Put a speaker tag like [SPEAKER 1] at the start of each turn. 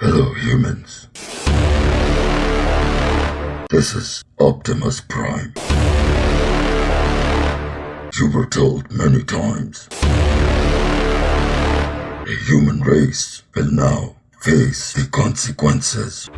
[SPEAKER 1] Hello, humans. This is Optimus Prime. You were told many times. The human race will now face the consequences.